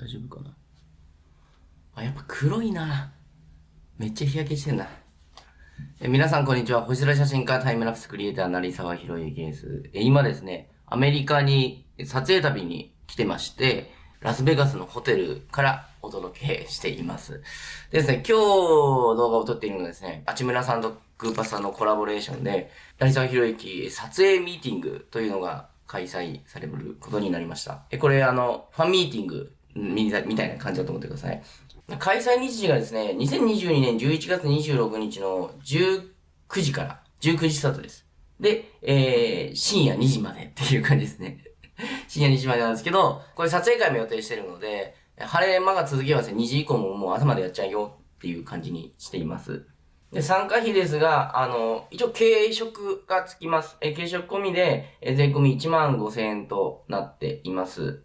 大丈夫かな？あ、やっぱ黒いな。めっちゃ日焼けしてんな。え皆さんこんにちは。星空写真家タイムラプスクリエイター成沢博之です。え今ですね、アメリカに撮影旅に来てまして、ラスベガスのホテルからお届けしています。でですね、今日動画を撮っているのはですね、八村さんとグーパスさんのコラボレーションで、成沢博之撮影ミーティングというのが開催されることになりました。え、これあの、ファンミーティングみたいな感じだと思ってください。開催日時がですね、2022年11月26日の19時から、19時スタートです。で、えー、深夜2時までっていう感じですね。深夜2時までなんですけど、これ撮影会も予定してるので、晴れ間が続けばですね、2時以降ももう朝までやっちゃうよっていう感じにしています。で、参加費ですが、あの、一応軽食がつきます。え、軽食込みで、え、税込み1万5千円となっています。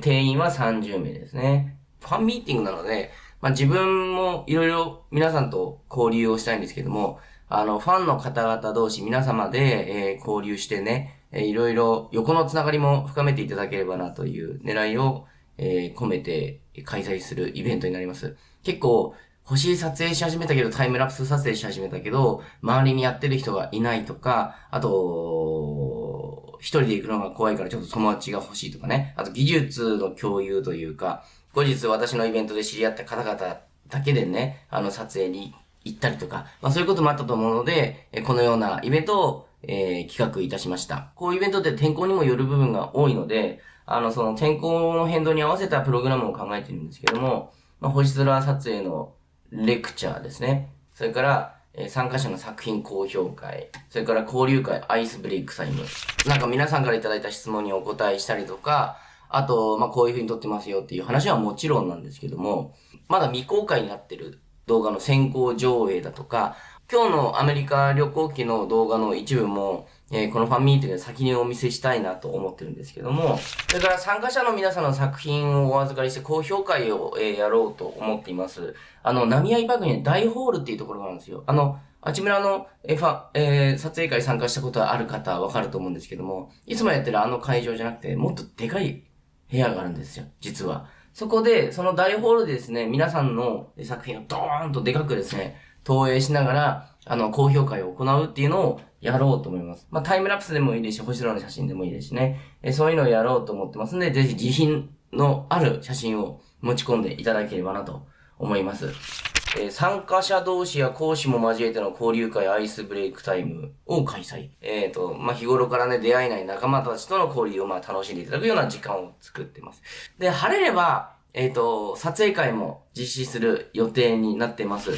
定員は30名ですね。ファンミーティングなので、まあ、自分もいろいろ皆さんと交流をしたいんですけども、あの、ファンの方々同士皆様で、えー、交流してね、えー、いろいろ横のつながりも深めていただければなという狙いを、えー、込めて開催するイベントになります。結構、星撮影し始めたけど、タイムラプス撮影し始めたけど、周りにやってる人がいないとか、あと、一人で行くのが怖いからちょっと友達が欲しいとかね。あと技術の共有というか、後日私のイベントで知り合った方々だけでね、あの撮影に行ったりとか、まあそういうこともあったと思うので、このようなイベントを、えー、企画いたしました。こういうイベントって天候にもよる部分が多いので、あの、その天候の変動に合わせたプログラムを考えてるんですけども、まあ、星空撮影のレクチャーですね。それから、え参加者の作品高評会、それから交流会、アイスブレイクタイム。なんか皆さんから頂いた質問にお答えしたりとか、あと、まあ、こういう風に撮ってますよっていう話はもちろんなんですけども、まだ未公開になってる動画の先行上映だとか、今日のアメリカ旅行機の動画の一部も、えー、このファンミーティングで先にお見せしたいなと思ってるんですけども、それから参加者の皆さんの作品をお預かりして高評価を、えー、やろうと思っています。あの、波合パークに大ホールっていうところがあるんですよ。あの、あちむらの、えファ、えー、撮影会参加したことある方はわかると思うんですけども、いつもやってるあの会場じゃなくて、もっとでかい部屋があるんですよ、実は。そこで、その大ホールでですね、皆さんの作品をドーンとでかくですね、投影しながら、あの、高評価を行うっていうのをやろうと思います。まあ、タイムラプスでもいいですし、星空の写真でもいいですしね。えそういうのをやろうと思ってますんで、ぜひ自品のある写真を持ち込んでいただければなと思います。えー、参加者同士や講師も交えての交流会アイスブレイクタイムを開催。えっ、ー、と、まあ、日頃からね、出会えない仲間たちとの交流をまあ楽しんでいただくような時間を作ってます。で、晴れれば、えっ、ー、と、撮影会も実施する予定になってます。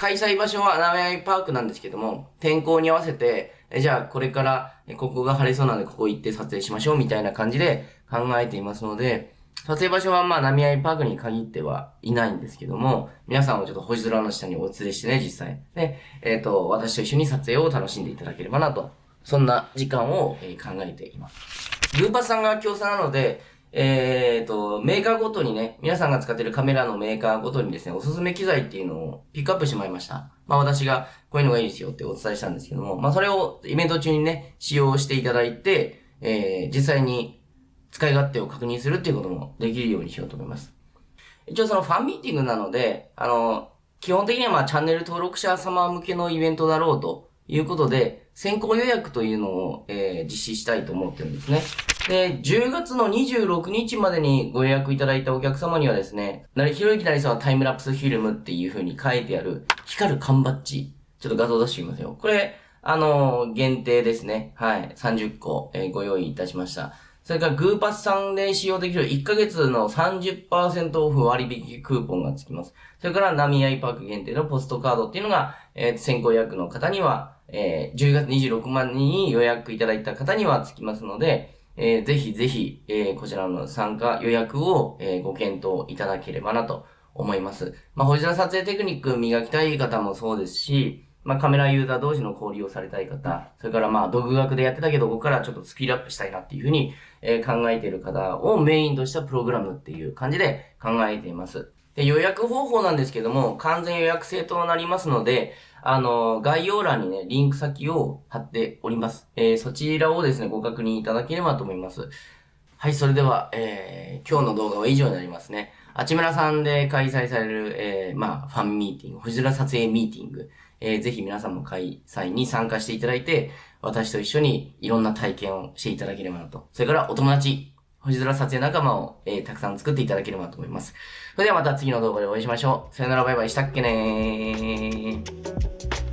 開催場所はナメアイパークなんですけども、天候に合わせて、えじゃあこれから、ここが晴れそうなのでここ行って撮影しましょうみたいな感じで考えていますので、撮影場所はまあ、波合パークに限ってはいないんですけども、皆さんをちょっと星空の下にお連れしてね、実際。で、えっ、ー、と、私と一緒に撮影を楽しんでいただければなと、そんな時間を、え考えています。ルーパスさんが共産なので、えっ、ー、と、メーカーごとにね、皆さんが使っているカメラのメーカーごとにですね、おすすめ機材っていうのをピックアップしてもらいました。まあ私がこういうのがいいですよってお伝えしたんですけども、まあそれをイベント中にね、使用していただいて、えー、実際に使い勝手を確認するっていうこともできるようにしようと思います。一応そのファンミーティングなので、あの、基本的にはまあチャンネル登録者様向けのイベントだろうということで、先行予約というのを、えー、実施したいと思ってるんですね。で、10月の26日までにご予約いただいたお客様にはですね、なりひろゆきなりさんはタイムラプスフィルムっていう風に書いてある光る缶バッジ。ちょっと画像出してみますよ。これ、あのー、限定ですね。はい。30個、えー、ご用意いたしました。それからグーパスさんで使用できる1ヶ月の30%オフ割引クーポンがつきます。それからナミアイパーク限定のポストカードっていうのが、えー、先行予約の方には、えー、10月26万人に予約いただいた方にはつきますので、えー、ぜひぜひ、えー、こちらの参加予約を、えー、ご検討いただければなと思います。まあ、星空撮影テクニック磨きたい方もそうですし、まあ、カメラユーザー同士の交流をされたい方、それからまあ、独学でやってたけど、ここからちょっとスキルアップしたいなっていうふうに、え、考えている方をメインとしたプログラムっていう感じで考えています。で、予約方法なんですけども、完全予約制となりますので、あの、概要欄にね、リンク先を貼っております。えー、そちらをですね、ご確認いただければと思います。はい、それでは、えー、今日の動画は以上になりますね。あちむらさんで開催される、えー、まあ、ファンミーティング、星空撮影ミーティング、えー、ぜひ皆さんも開催に参加していただいて、私と一緒にいろんな体験をしていただければなと。それからお友達、星空撮影仲間を、えー、たくさん作っていただければと思います。それではまた次の動画でお会いしましょう。さよならバイバイしたっけねー。